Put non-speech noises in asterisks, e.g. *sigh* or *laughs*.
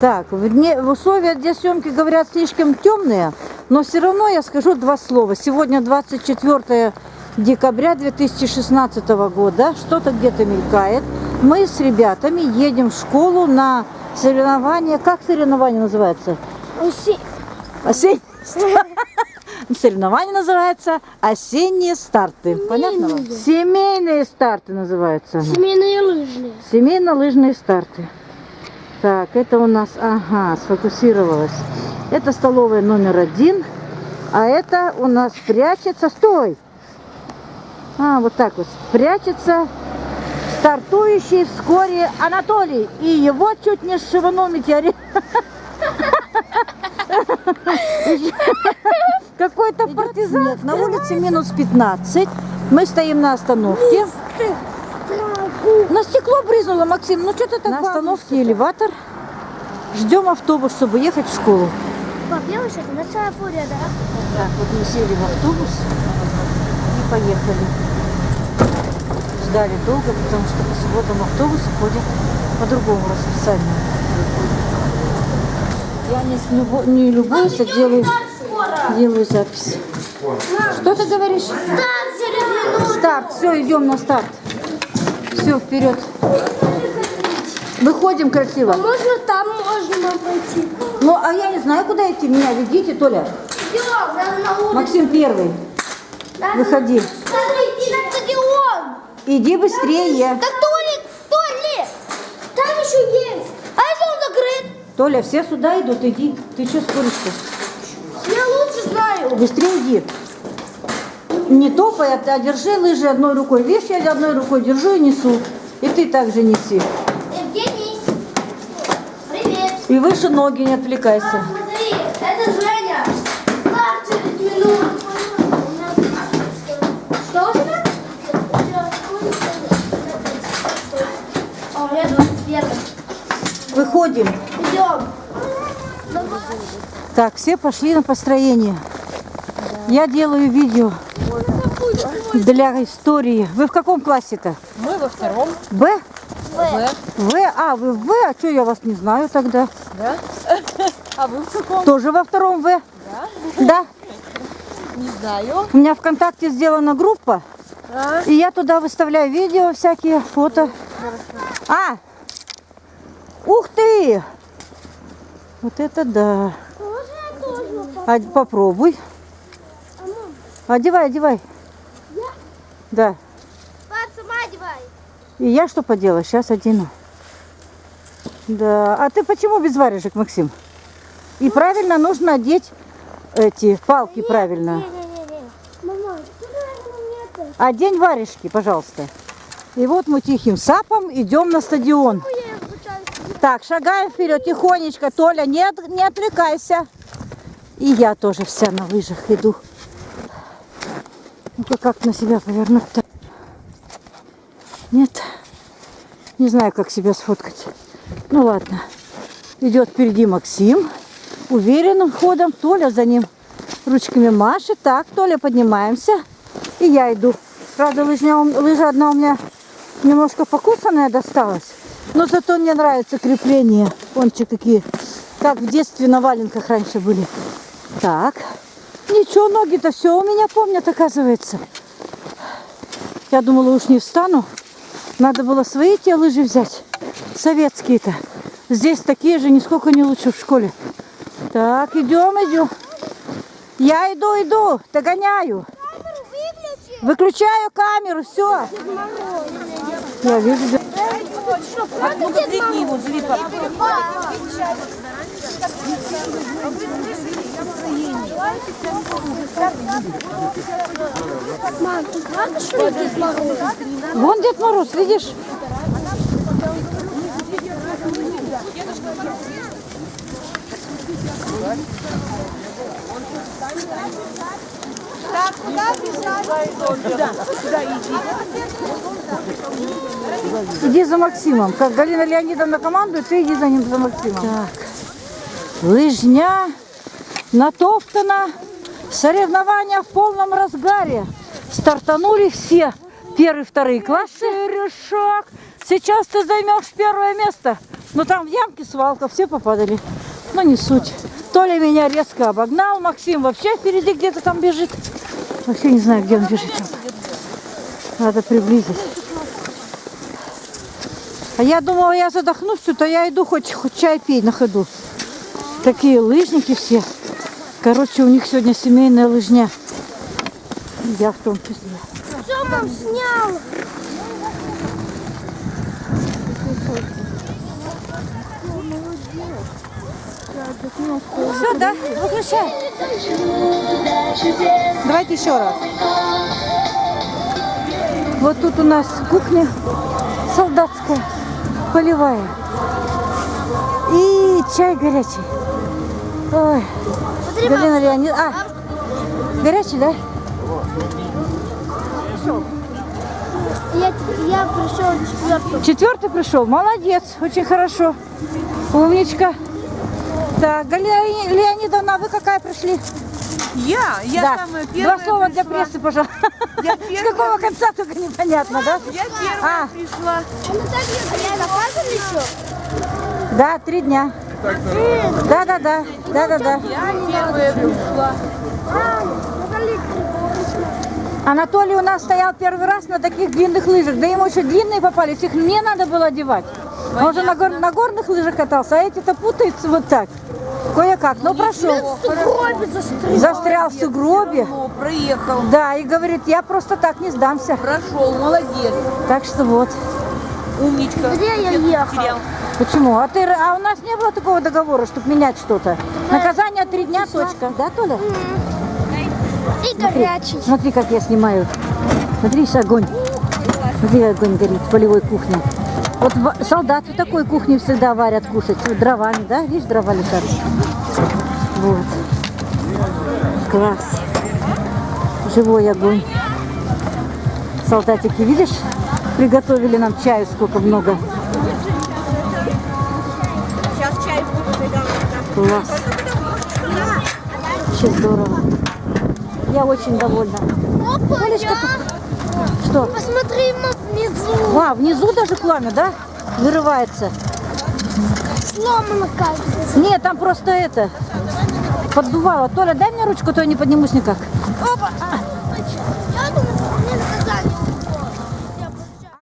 Так, в, дне, в условиях для съемки говорят слишком темные, но все равно я скажу два слова. Сегодня 24 декабря 2016 года, что-то где-то мелькает. Мы с ребятами едем в школу на соревнования. Как соревнование называется? Уси... Осень... *laughs* Соревнование называется осенние старты. Понятно вам? Семейные старты называются. Семейные лыжные. Семейно-лыжные старты. Так, это у нас, ага, сфокусировалось. Это столовая номер один. А это у нас прячется, стой! А, вот так вот, прячется стартующий вскоре Анатолий. И его чуть не сшиванул метеорит. *laughs* Какой-то партизан. Нет, на улице минус 15. Мы стоим на остановке. На стекло брызнуло, Максим. Ну что ты так На остановке элеватор. Ждем автобус, чтобы ехать в школу. Пап, я вообще наша фурия, да? Так, вот мы сели в автобус и поехали. Ждали долго, потому что по субботам автобусы ходят по другому расписанию. Я не, любо- не любуюсь, а делаю, делаю запись. Что ты говоришь? Так, через минуту. Старт, все, идем на старт. Все, вперед. Выходим красиво. Можно там можно пойти. Ну, а я не знаю, куда идти. Меня ведите, Толя. Идем, на улицу. Максим первый. Надо- Выходи. Надо идти на стадион. Иди быстрее. Так, Толик, Толик, там еще есть. А если он закрыт? Толя, все сюда идут, иди. Ты что споришь-то? Я лучше знаю. Быстрее иди. Не топай, а держи лыжи одной рукой. Видишь, я одной рукой держу и несу. И ты также неси. Евгений, привет. И выше ноги не отвлекайся. Смотри, это Женя. Старт через минуту. Что у тебя? А у меня 21. Выходим. Идем. Так, все пошли на построение. Я делаю видео для истории. Вы в каком классе-то? Мы во втором. Б? В. В? А, вы в В? А что я вас не знаю тогда? Да? *laughs* А вы в каком? Тоже во втором В? Да? Да. Не знаю. У меня ВКонтакте сделана группа, А? и я туда выставляю видео, всякие фото. А! Ух ты! Вот это да. А, попробуй. Одевай, одевай. Да. Пап, сама одевай. И я что поделаю? Сейчас одену. Да. А ты почему без варежек, Максим? И правильно нужно одеть эти палки правильно. Не-не-не. Мама, что ты мне это? Одень варежки, пожалуйста. И вот мы тихим сапом идем на стадион. Так, шагаем вперед, тихонечко. Толя, не, от- не отвлекайся. И я тоже вся на лыжах иду. Ну-ка, как на себя повернуть-то? Нет. Не знаю, как себя сфоткать. Ну ладно. Идет впереди Максим. Уверенным ходом. Толя за ним ручками машет. Так, Толя, поднимаемся. И я иду. Правда, лыжня, лыжа одна у меня немножко покусанная досталась. Но зато мне нравится крепление. Вончи какие. Как в детстве на валенках раньше были. Так. Ничего, ноги-то все у меня помнят, оказывается. Я думала, уж не встану. Надо было свои те лыжи взять. Советские-то. Здесь такие же, нисколько не лучше в школе. Так, идем, идем. Я иду, иду, догоняю. Выключаю камеру, все. Я вижу. да. Мам, тут правда, что ли Дед Мороз? Вон Дед Мороз, видишь? Иди за Максимом. Как Галина Леонидовна командует, ты иди за ним, за Максимом. Так. Лыжня натоптана. Соревнования в полном разгаре. Стартанули все. Первый, вторые классы. Решок. Сейчас ты займешь первое место. Но там в ямке свалка, все попадали. Но не суть. Толя меня резко обогнал, Максим вообще впереди где-то там бежит. Вообще не знаю, где он бежит. Надо приблизить. А я думала, я задохнусь тут, а я иду хоть, хоть чай пить на ходу. Такие лыжники все. Короче, у них сегодня семейная лыжня. Я в том числе. Что мам снял? Все, да? Выключай. Давайте еще раз. Вот тут у нас кухня солдатская, полевая. И чай горячий. Ой, Смотри, Галина Леонид... А, горячий, да? Я, я пришел четвертый. Четвертый пришел. Молодец, очень хорошо. Умничка. Так, Галина Леонидовна, а вы какая пришли? Я? Я да. самая первая Два слова для пришла. прессы, пожалуйста. Я С какого конца только непонятно, да? Я первая А. пришла. А мы так еще? Да, три дня. Да, да, да, да, да, да. Анатолий у нас стоял первый раз на таких длинных лыжах. Да ему еще длинные попались, их мне надо было одевать. Он же на, гор- на горных лыжах катался, а эти-то путаются вот так. Кое-как, но прошел. Застрял в сугробе. Проехал. Да, и говорит, я просто так не сдамся. Прошел, молодец. Так что вот. Умничка. Где я ехал? потерял. Почему? А, ты, а у нас не было такого договора, чтобы менять что-то. Наказание три дня, точка. Да, Толя? И горячий. Смотри, как я снимаю. Смотри, огонь. Смотри, огонь горит в полевой кухне. Вот солдаты такой кухне всегда варят кушать. Вот дровами, да? Видишь, дрова лежат. Вот. Класс. Живой огонь. Солдатики, видишь? Приготовили нам чаю сколько много. Класс. Очень здорово. Я очень довольна. Опа, я... Что? Посмотри внизу. А, внизу даже пламя, да? Вырывается. Сломано кажется. Нет, там просто это, поддувало. Толя, дай мне ручку, а то я не поднимусь никак. Опа!